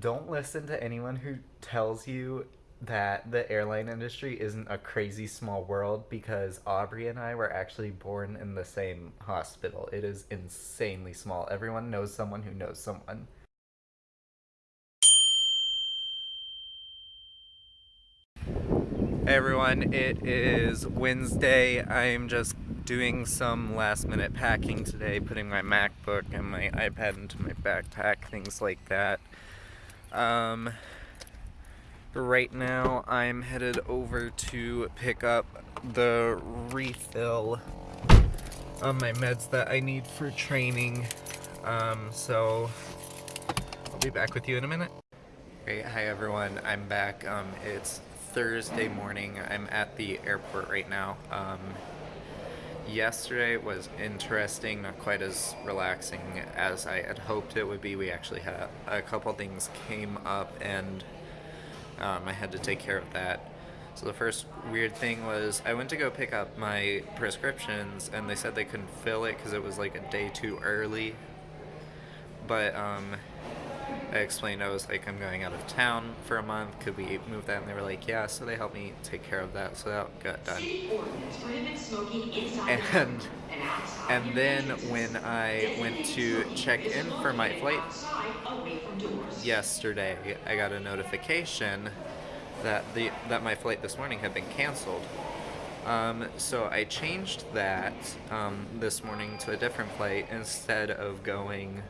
don't listen to anyone who tells you that the airline industry isn't a crazy small world because Aubrey and I were actually born in the same hospital. It is insanely small. Everyone knows someone who knows someone. Hey everyone, it is Wednesday. I'm just doing some last minute packing today, putting my MacBook and my iPad into my backpack, things like that. Um, right now I'm headed over to pick up the refill on my meds that I need for training. Um, so I'll be back with you in a minute. Great, hi everyone, I'm back. Um, it's Thursday morning. I'm at the airport right now. Um, yesterday was interesting, not quite as relaxing as I had hoped it would be. We actually had a couple things came up and um, I had to take care of that. So the first weird thing was I went to go pick up my prescriptions and they said they couldn't fill it because it was like a day too early. But um, I explained I was like, I'm going out of town for a month. Could we move that? And they were like, yeah. So they helped me take care of that. So that got done. And and then when I went to check in for my flight yesterday, I got a notification that the that my flight this morning had been canceled. Um, so I changed that um, this morning to a different flight instead of going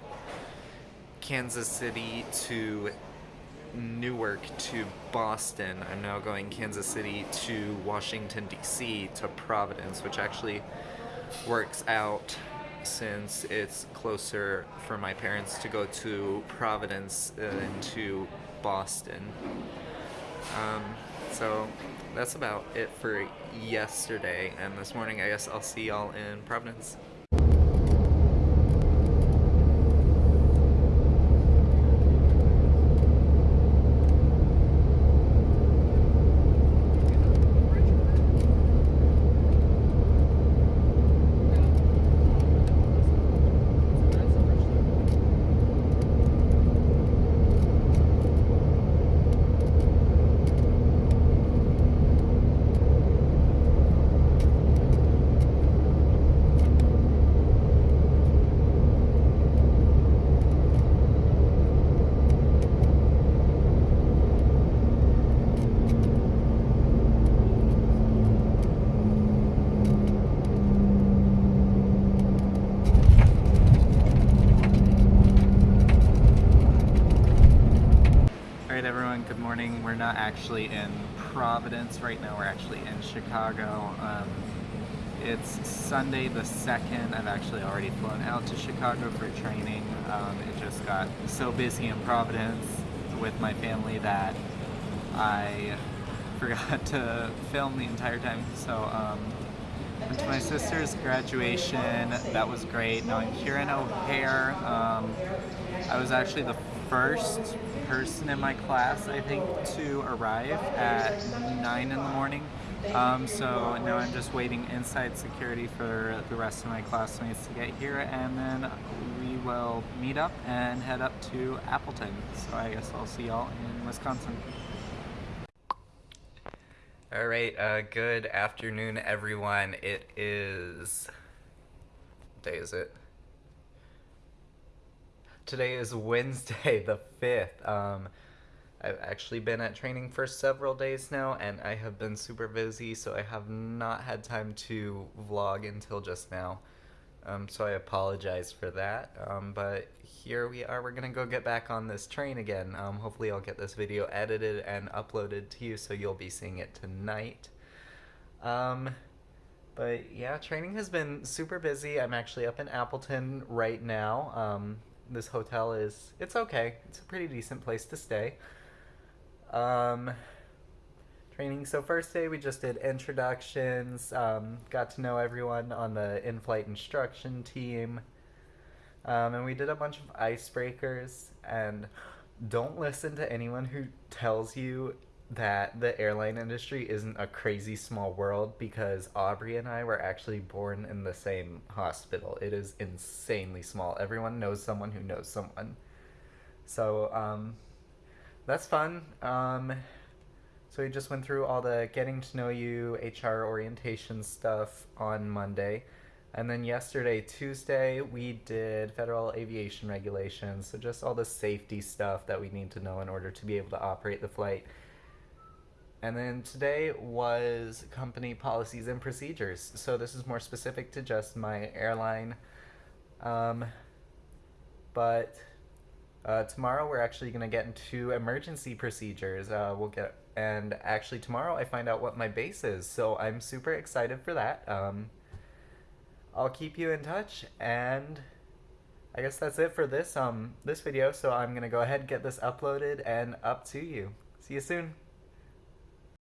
Kansas City to Newark to Boston. I'm now going Kansas City to Washington, D.C. to Providence, which actually works out since it's closer for my parents to go to Providence than to Boston. Um, so that's about it for yesterday, and this morning I guess I'll see y'all in Providence. morning. We're not actually in Providence right now. We're actually in Chicago. Um, it's Sunday the 2nd. I've actually already flown out to Chicago for training. Um, it just got so busy in Providence with my family that I forgot to film the entire time. So um, went to my sister's graduation. That was great. Now I'm here in O'Hare. Um, I was actually the first person in my class, I think, to arrive at 9 in the morning. Um, so now I'm just waiting inside security for the rest of my classmates to get here and then we will meet up and head up to Appleton. So I guess I'll see y'all in Wisconsin. All right, uh, good afternoon, everyone. It is, what day is it? Today is Wednesday the 5th. Um, I've actually been at training for several days now and I have been super busy so I have not had time to vlog until just now. Um, so I apologize for that. Um, but here we are. We're to go get back on this train again. Um, hopefully I'll get this video edited and uploaded to you so you'll be seeing it tonight. Um, but yeah, training has been super busy. I'm actually up in Appleton right now. This hotel is it's okay. It's a pretty decent place to stay. Um, training. So first day we just did introductions. Um, got to know everyone on the in-flight instruction team. Um, and we did a bunch of icebreakers. And don't listen to anyone who tells you that the airline industry isn't a crazy small world because Aubrey and I were actually born in the same hospital. It is insanely small. Everyone knows someone who knows someone. So, um, that's fun. Um, so we just went through all the getting to know you HR orientation stuff on Monday. And then yesterday, Tuesday, we did federal aviation regulations. So just all the safety stuff that we need to know in order to be able to operate the flight. And then today was company policies and procedures. So this is more specific to just my airline. Um, but uh, tomorrow we're actually going to get into emergency procedures. Uh, we'll get and actually tomorrow I find out what my base is, so I'm super excited for that. Um, I'll keep you in touch, and I guess that's it for this um this video. So I'm gonna go ahead and get this uploaded and up to you. See you soon.